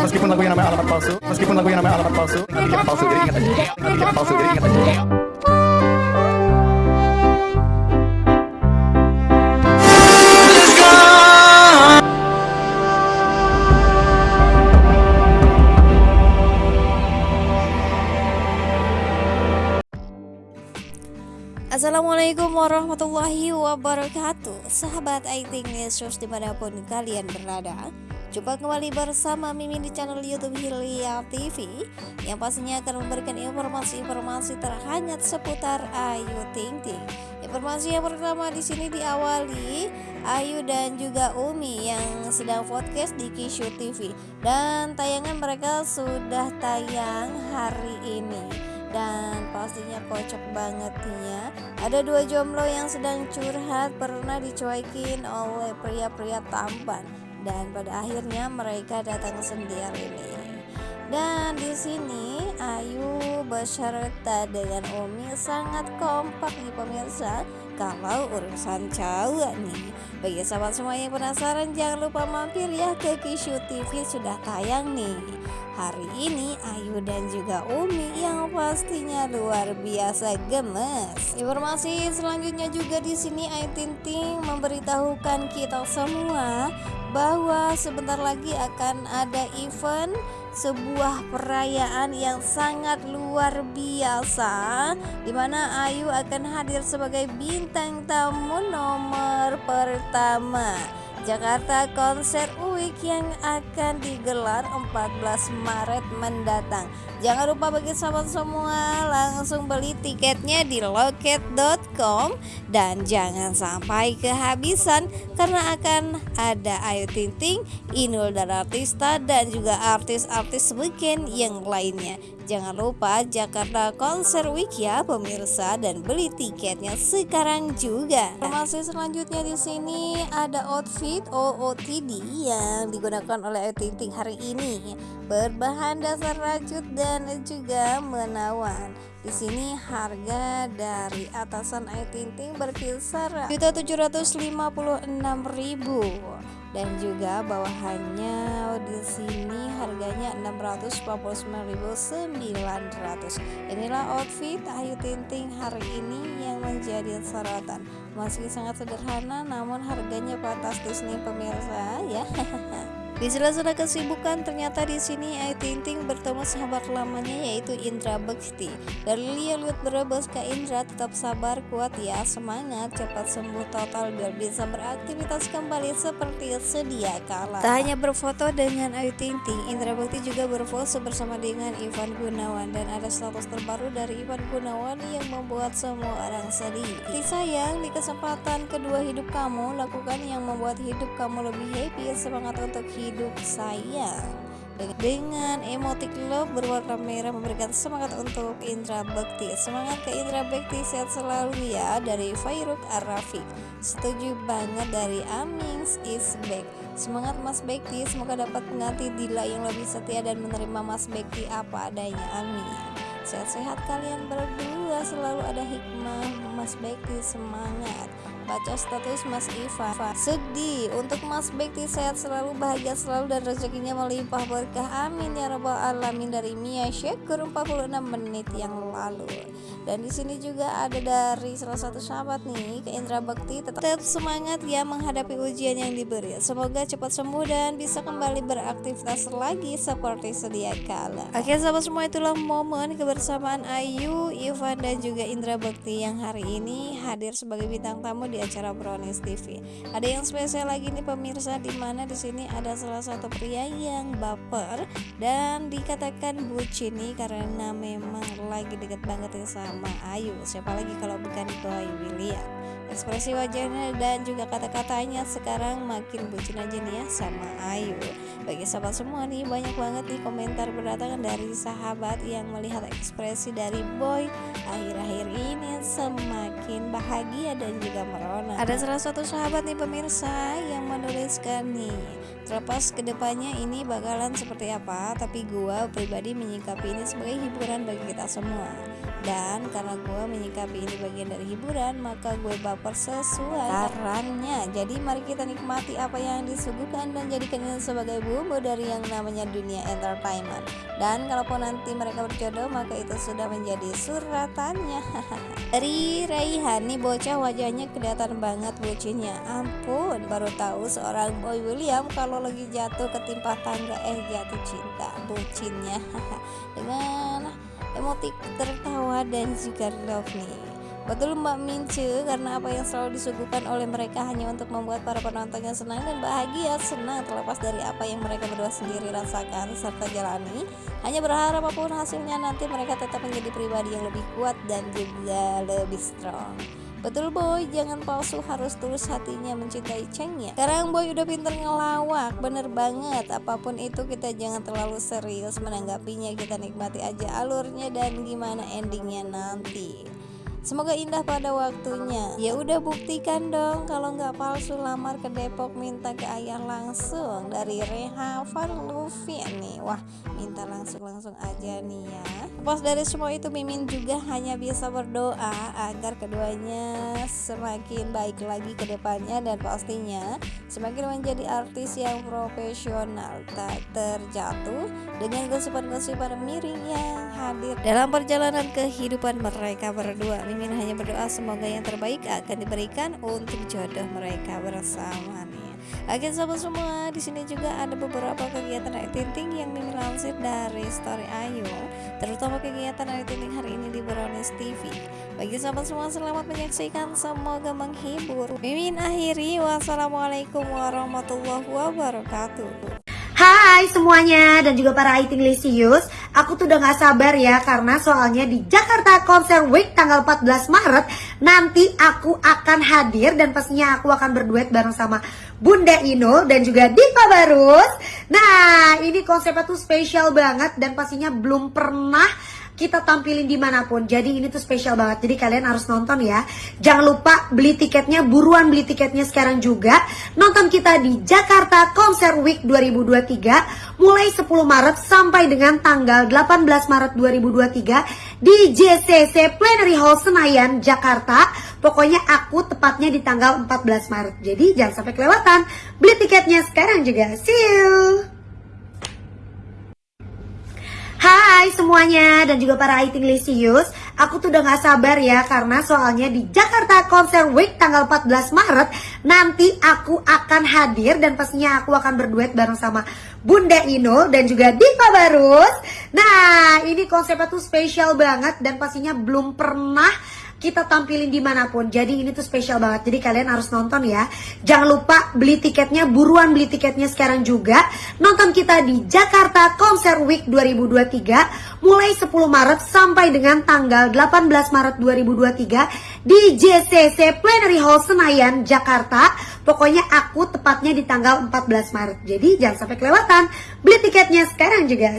Meskipun lagunya namanya alamat palsu, meskipun lagunya namanya alamat palsu, ingat dikit palsu, jadi ingat aja. Ingat dikit palsu, jadi ingat aja. Assalamualaikum warahmatullahi wabarakatuh Sahabat IT News di mana pun kalian berada Jumpa kembali bersama Mimin di channel Youtube Hilya TV Yang pastinya akan memberikan informasi-informasi terhangat seputar Ayu Ting Ting. Informasi yang pertama di sini diawali Ayu dan juga Umi yang sedang podcast di Kishu TV Dan tayangan mereka sudah tayang hari ini. Dan pastinya kocak banget ya. Ada dua jomblo yang sedang curhat pernah dicuekin oleh pria-pria tampan dan pada akhirnya mereka datang sendiri nih. Dan di sini Ayu beserta dengan Umi sangat kompak nih pemirsa. Kalau urusan cowok nih. Bagi sahabat semua yang penasaran jangan lupa mampir ya ke Kishu TV sudah tayang nih. Hari ini Ayu dan juga Umi yang pastinya luar biasa gemes. Informasi selanjutnya juga di sini Ayu Tinting memberitahukan kita semua bahwa sebentar lagi akan ada event sebuah perayaan yang sangat luar biasa di mana Ayu akan hadir sebagai bintang tamu nomor pertama Jakarta Konser Week yang akan digelar 14 Maret mendatang. Jangan lupa bagi sahabat semua langsung beli tiketnya di loket.com dan jangan sampai kehabisan karena akan ada Ayu Ting Ting, Inul Daratista dan juga artis-artis weekend yang lainnya. Jangan lupa Jakarta Konser Week ya pemirsa dan beli tiketnya sekarang juga. Informasi selanjutnya di sini ada outfit OOTD yang digunakan oleh Ayu Ting Ting hari ini berbahan dasar rajut dan juga menawan. Di sini harga dari atasan Ayu Ting Ting berkisar 756.000 dan juga bawahannya di sini harganya 649.900 inilah outfit Ayu Ting Ting hari ini yang menjadi sorotan. Masih sangat sederhana namun harganya fantastis nih pemirsa ya Di sela-sela kesibukan ternyata di sini Ayu Ting Ting bertemu sahabat lamanya yaitu Indra Bekti. Dari lihat-lihat berebus ke Indra tetap sabar kuat ya semangat cepat sembuh total biar bisa beraktivitas kembali seperti sedia kala. Tak hanya berfoto dengan Ayu Ting Ting, Indra Bekti juga berfoto bersama dengan Ivan Gunawan dan ada status terbaru dari Ivan Gunawan yang membuat semua orang sedih. Di sayang di kesempatan kedua hidup kamu lakukan yang membuat hidup kamu lebih happy semangat untuk hidup hidup saya. Dengan emotik love berwarna merah memberikan semangat untuk Indra Bekti semangat ke Indra Bekti sehat selalu ya dari Fairuk Arafik setuju banget dari Amings is back. Semangat Mas Bekti semoga dapat mengganti Dila yang lebih setia dan menerima Mas Bekti apa adanya. Amin. Sehat-sehat kalian berdua selalu ada hikmah Mas Bekti semangat. Baca status Mas Iva. Sedih untuk Mas Bekti sehat selalu bahagia selalu dan rezekinya melimpah berkah. Amin ya robbal alamin. Dari Mia Syekur 46 menit yang lalu. Dan di sini juga ada dari salah satu sahabat nih ke Indra Bekti tetap, tetap semangat ya menghadapi ujian yang diberi. Semoga cepat sembuh dan bisa kembali beraktivitas lagi seperti sedia kala. Oke sahabat semua itulah momen kebersamaan Ayu Ivan dan juga Indra Bekti yang hari ini hadir sebagai bintang tamu di acara Brownies TV. Ada yang spesial lagi nih pemirsa di mana di sini ada salah satu pria yang baper dan dikatakan bucin nih karena memang lagi deket banget ya sama Ayu. Siapa lagi kalau bukan Boy William. Ekspresi wajahnya dan juga kata-katanya sekarang makin bucin aja nih ya sama Ayu. Bagi sahabat semua nih banyak banget nih komentar berdatangan dari sahabat yang melihat ekspresi dari Boy akhir-akhir ini semakin bahagia dan juga merona. Ada salah satu sahabat nih pemirsa yang menuliskan nih Terlepas ke depannya ini bakalan seperti apa Tapi gua pribadi menyikapi ini sebagai hiburan bagi kita semua dan karena gue menyikapi ini bagian dari hiburan maka gue baper sesuai sarannya. Jadi mari kita nikmati apa yang disuguhkan dan jadikan ini sebagai bumbu dari yang namanya dunia entertainment. Dan kalaupun nanti mereka berjodoh maka itu sudah menjadi suratannya. Dari Raihan nih bocah wajahnya kelihatan banget bucinnya. Ampun baru tahu seorang boy William kalau lagi jatuh ketimpa tangga eh jatuh cinta bucinnya. Dengan emotik tertawa dan juga love nih Betul Mbak Mince karena apa yang selalu disuguhkan oleh mereka hanya untuk membuat para penontonnya senang dan bahagia. Senang terlepas dari apa yang mereka berdua sendiri rasakan serta jalani. Hanya berharap apa pun hasilnya nanti mereka tetap menjadi pribadi yang lebih kuat dan juga lebih strong Betul boy, jangan palsu harus tulus hatinya mencintai Cheng ya. Sekarang boy udah pinter ngelawak, bener banget. Apa pun itu kita jangan terlalu serius menanggapinya. Kita nikmati aja alurnya dan gimana endingnya nanti Semoga indah pada waktunya. Ya udah buktikan dong kalau nggak palsu lamar ke Depok minta ke ayah langsung dari Reha Van Luffy nih. Wah, minta langsung-langsung aja nih ya. Pas dari semua itu Mimin juga hanya bisa berdoa agar keduanya semakin baik lagi ke depannya dan pastinya semakin menjadi artis yang profesional tak terjatuh dengan gosipan-gosipan miring yang hadir dalam perjalanan kehidupan mereka berdua. Mimin hanya berdoa semoga yang terbaik akan diberikan untuk jodoh mereka bersama nih. Oke sobat semua, di sini juga ada beberapa kegiatan Ayu Tinting yang Mimin lansir dari Story Ayu, terutama kegiatan Ayu hari ini di Brownies TV. Bagi sahabat semua selamat menyaksikan, semoga menghibur. Mimin akhiri, wassalamualaikum warahmatullahi wabarakatuh. Hai semuanya dan juga para Aiting Lisius Aku tuh udah gak sabar ya karena soalnya di Jakarta Konser Week tanggal 14 Maret Nanti aku akan hadir dan pastinya aku akan berduet bareng sama Bunda Inul dan juga Diva Barus. Nah ini konsepnya tuh spesial banget dan pastinya belum pernah kita tampilin di mana pun Jadi ini tuh spesial banget. Jadi kalian harus nonton ya. Jangan lupa beli tiketnya Buruan beli tiketnya sekarang juga. Nonton kita di Jakarta Konser Week 2023 Mulai 10 Maret sampai dengan tanggal 18 Maret 2023 Di JCC Plenary Hall Senayan, Jakarta. Pokoknya aku tepatnya di tanggal 14 Maret. Jadi jangan sampai kelewatan. Beli tiketnya sekarang juga. See you Semuanya dan juga para Aiting Lisius Aku tuh udah gak sabar ya karena soalnya di Jakarta Konser Week tanggal 14 Maret Nanti aku akan hadir dan pastinya aku akan berduet bareng sama Bunda Inul dan juga Diva Barus. Nah ini konsepnya tuh spesial banget dan pastinya belum pernah kita tampilin di mana pun. Jadi ini tuh spesial banget. Jadi kalian harus nonton ya. Jangan lupa beli tiketnya Buruan beli tiketnya sekarang juga. Nonton kita di Jakarta Konser Week 2023 Mulai 10 Maret sampai dengan tanggal 18 Maret 2023 Di JCC Plenary Hall Senayan, Jakarta. Pokoknya aku tepatnya di tanggal 14 Maret. Jadi jangan sampai kelewatan. Beli tiketnya sekarang juga